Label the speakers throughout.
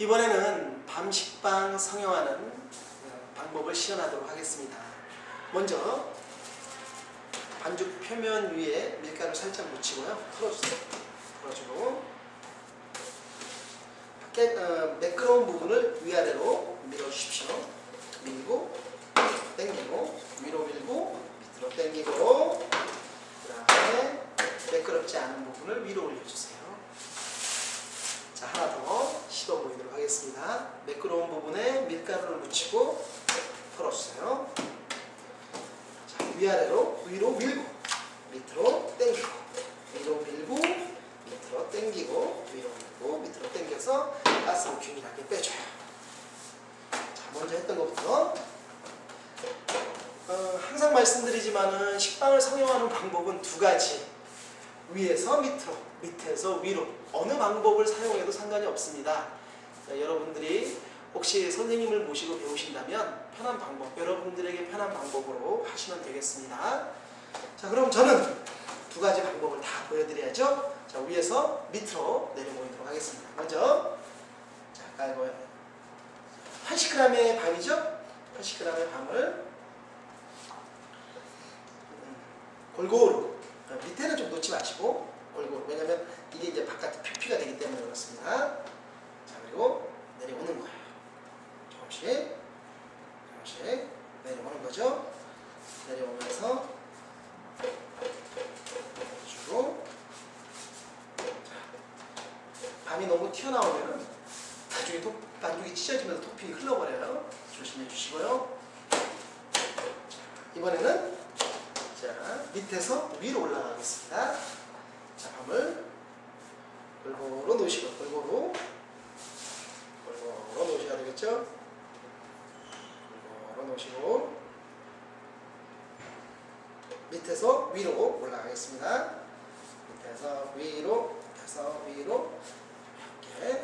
Speaker 1: 이번에는 밤식빵 성형하는 방법을 시연하도록 하겠습니다. 먼저 반죽 표면 위에 밀가루 살짝 묻히고요. 풀어주세요. 풀어주고 깨, 어, 매끄러운 부분을 위아래로 밀어주십시오. 밀고 당기고 위로 밀고 밑으로 당기고 그 다음에 매끄럽지 않은 부분을 위로 올려주세요. 자 하나 더 씹어 보이도록 하겠습니다. 매끄러운 부분에 밀가루를 묻히고 풀어주세요. 자 위아래로 위로 밀고 밑으로 당기고 위로 밀고 밑으로 당기고 위로 밀고 밑으로 당겨서 가스를 균일하게 빼줘요. 자 먼저 했던 것부터 어, 항상 말씀드리지만은 식빵을 성형하는 방법은 두 가지 위에서 밑으로 밑에서 위로 어느 방법을 사용해도 상관이 없습니다. 자, 여러분들이 혹시 선생님을 모시고 배우신다면 편한 방법, 여러분들에게 편한 방법으로 하시면 되겠습니다. 자, 그럼 저는 두 가지 방법을 다 보여드려야죠. 자, 위에서 밑으로 내려보이도록 하겠습니다. 먼저, 자, 아까 이거 80g의 밤이죠? 80g의 밤을 음, 골고루 어, 밑에는 좀 놓지 마시고 골고루 왜냐면 이게 이제 바깥에 표피가 되기 때문에 그렇습니다. 자, 그리고 내려오는 거예요. 조금씩 조금씩 내려오는 거죠. 내려오면서 주고 밤이 너무 튀어나오면은 나중에 도, 반죽이 찢어지면서 토핑이 흘러버려요. 조심해 주시고요. 자, 이번에는 자 밑에서 위로 올라가겠습니다. 자 밤을 골고루 놓으시고 골고루 골고루 놓으셔야 되겠죠? 골고루 놓으시고 밑에서 위로 올라가겠습니다. 밑에서 위로, 밑에서 위로 이렇게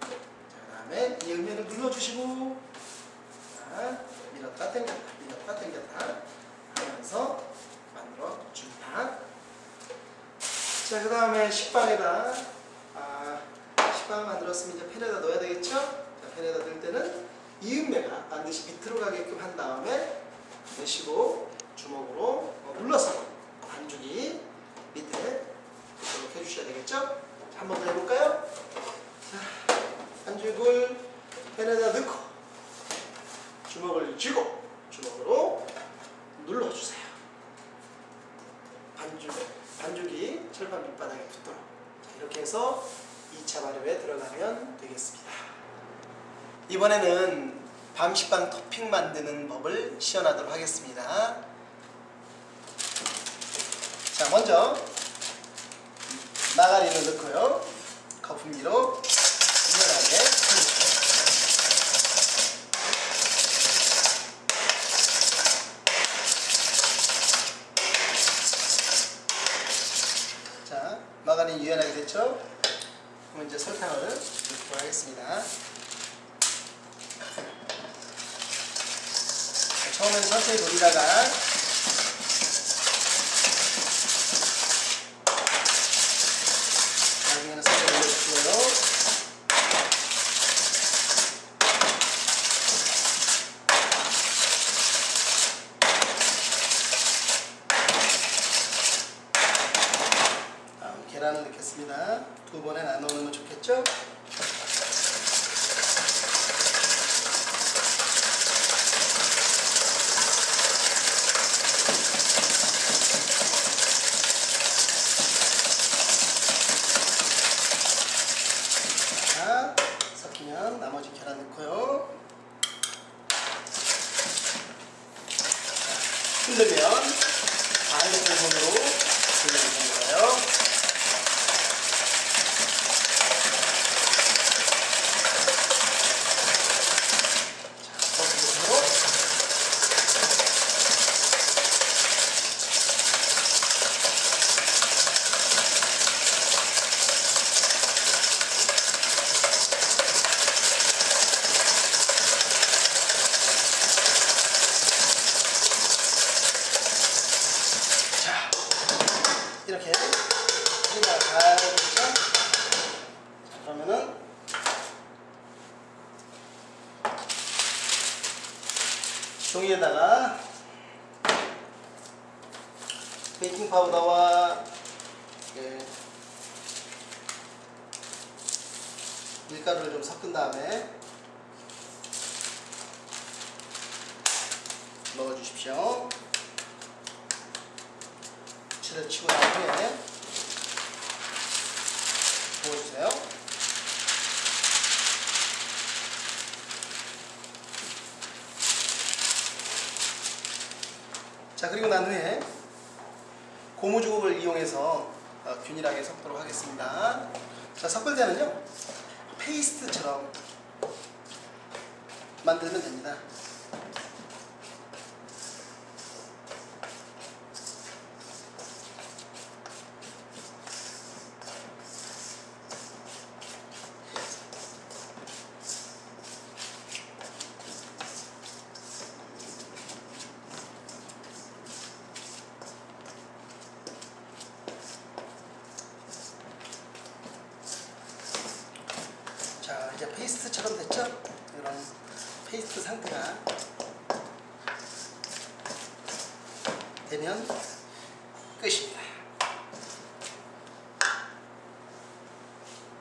Speaker 1: 자, 그 다음에 이음면을 눌러주시고 자, 밀었다 당겼다 밀었다 당겼다 하면서 만들어 줍니다. 자, 그 다음에 식빵에다 아, 만들었으면 이제 팬에다 넣어야 되겠죠? 자, 팬에다 넣을 때는 이음매가 반드시 밑으로 가게끔 한 다음에 내쉬고 주먹으로 눌러서 반죽이 밑에 이렇게 해주셔야 되겠죠? 한 번 더 해볼까요? 자, 반죽을 팬에다 넣고 주먹을 쥐고 주먹으로 눌러주세요. 반죽, 반죽이 철판 밑바닥에 붙도록 자, 이렇게 해서 2차 발효에 들어가면 되겠습니다. 이번에는 밤식빵 토핑 만드는 법을 시연하도록 하겠습니다. 자 먼저 마가린을 넣고요. 거품기로 유연하게 해주세요. 자, 마가린 유연하게 됐죠? 그럼 이제 설탕을 넣도록 하겠습니다. 자, 처음에는 천천히 돌리다가 나중에는 살짝 올려주시고요. 다음 계란을 넣겠습니다. 두 번에 나눠 놓으면 좋겠죠? 이렇게 소리가 가야 되겠죠? 자, 그러면은 종이에다가 베이킹 파우더와 예, 밀가루를 좀 섞은 다음에 넣어주십시오. 칠을 치고 난 후에 부어주세요. 자 그리고 난 후에 고무주걱을 이용해서 어, 균일하게 섞도록 하겠습니다. 자 섞을 때는요 페이스트처럼 만들면 됩니다. 자 이제 페이스트처럼 됐죠? 이런 페이스트 상태가 되면 끝입니다.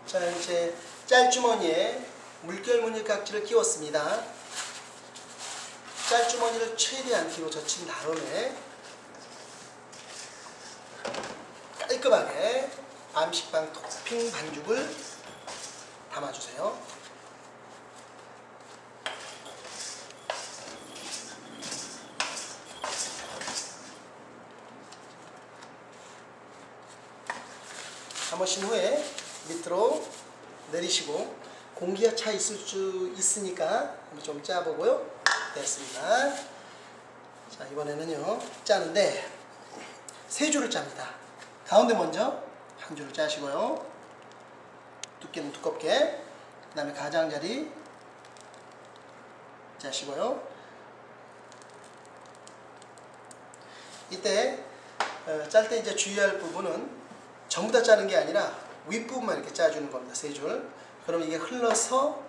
Speaker 1: 자 이제 짤주머니에 물결 무늬 깍지를 끼웠습니다. 짤주머니를 최대한 뒤로 젖힌 다음에 깔끔하게 암식빵 토핑 반죽을 담아주세요. 담으신 후에 밑으로 내리시고 공기가 차 있을 수 있으니까 좀 짜보고요. 됐습니다. 자 이번에는요 짜는데 세 줄을 짭니다. 가운데 먼저 한 줄을 짜시고요. 두께는 두껍게 그 다음에 가장자리 짜시고요 이때 어, 짤때 이제 주의할 부분은 전부 다 짜는 게 아니라 윗부분만 이렇게 짜주는 겁니다 세 줄 그러면 이게 흘러서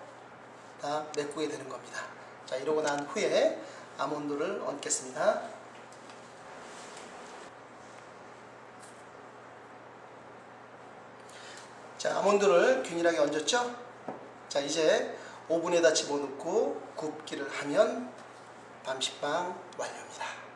Speaker 1: 다 메꾸게 되는 겁니다 자 이러고 난 후에 아몬드를 얹겠습니다 자, 아몬드를 균일하게 얹었죠? 자, 이제 오븐에다 집어넣고 굽기를 하면 밤식빵 완료입니다.